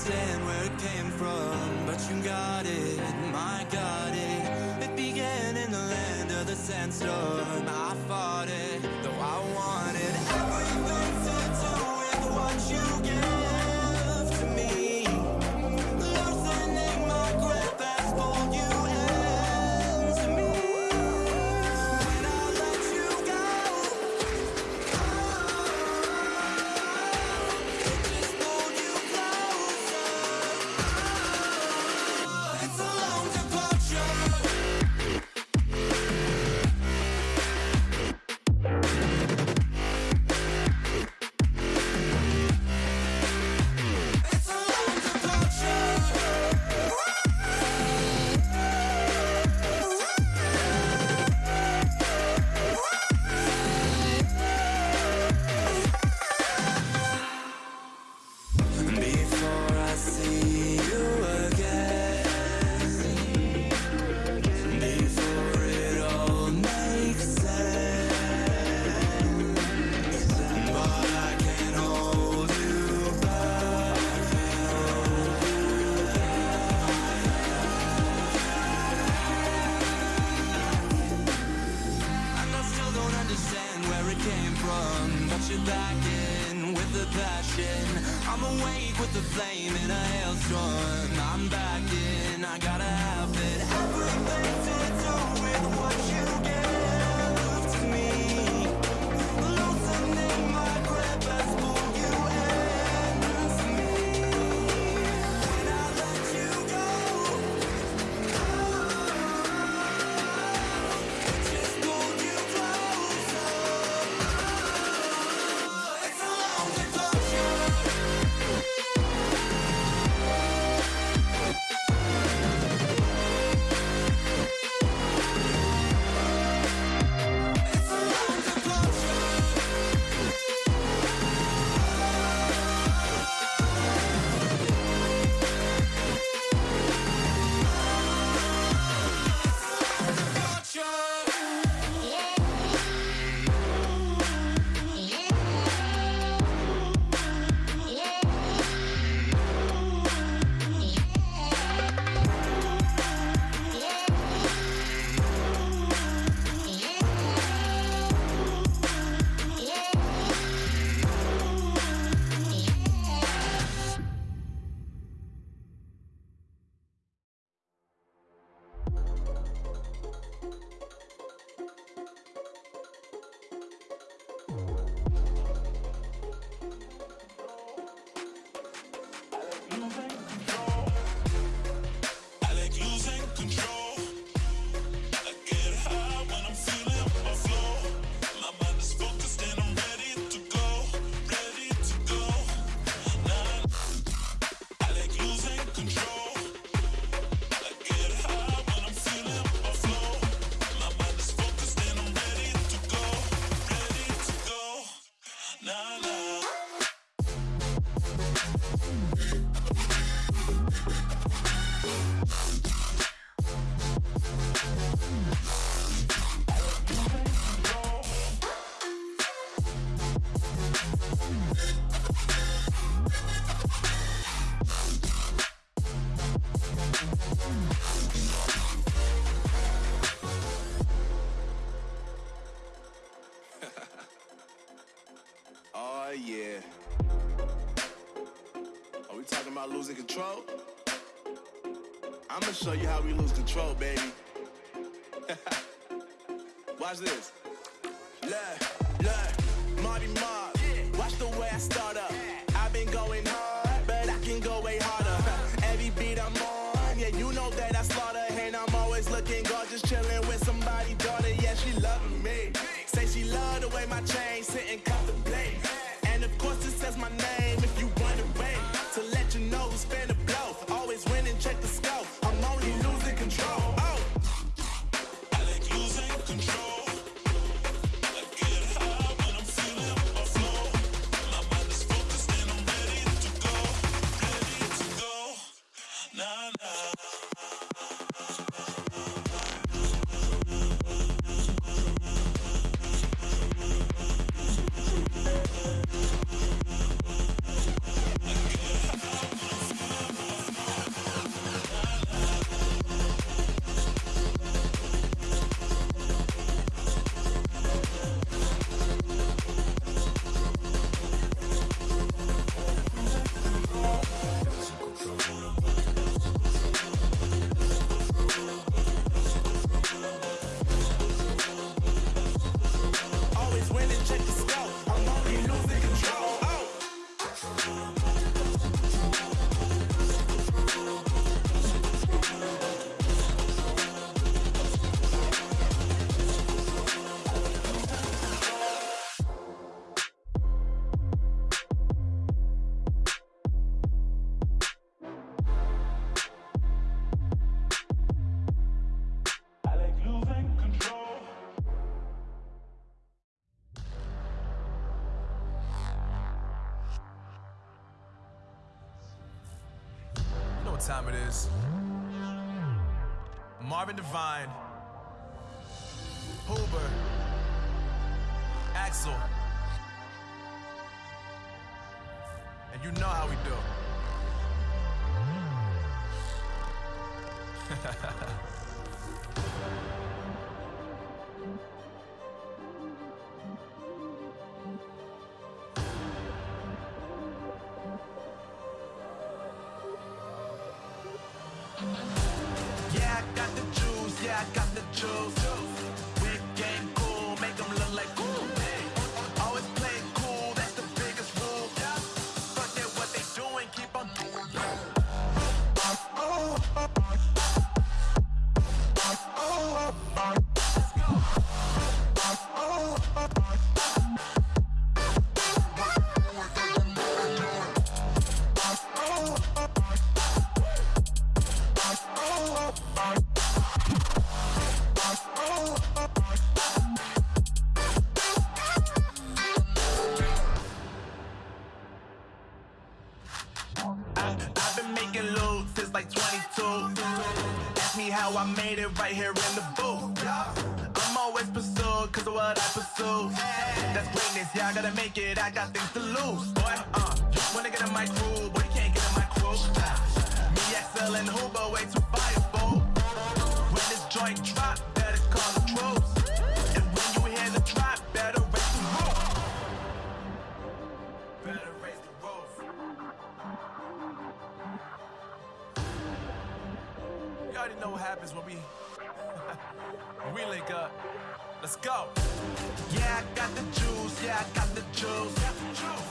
understand where it came from, but you got it, my got it. It began in the land of the sandstorm. attacking with the passion. I'm awake with the flame in a hailstorm. I'm back in, I gotta have it. Yeah. Are we talking about losing control? I'm gonna show you how we lose control, baby. Watch this. Look, look, Marty Mark. Watch the way I start. What time it is. Marvin Devine, Huber, Axel. And you know how we do. I've been making loot since like 22. Ask me how I made it right here in the booth. I'm always pursued cause of what I pursue. That's greatness, yeah, I gotta make it, I got things to lose. Boy, uh, wanna get in my crew, boy, already know what happens when we we link up. Let's go. Yeah, I got the juice, yeah, I got the juice.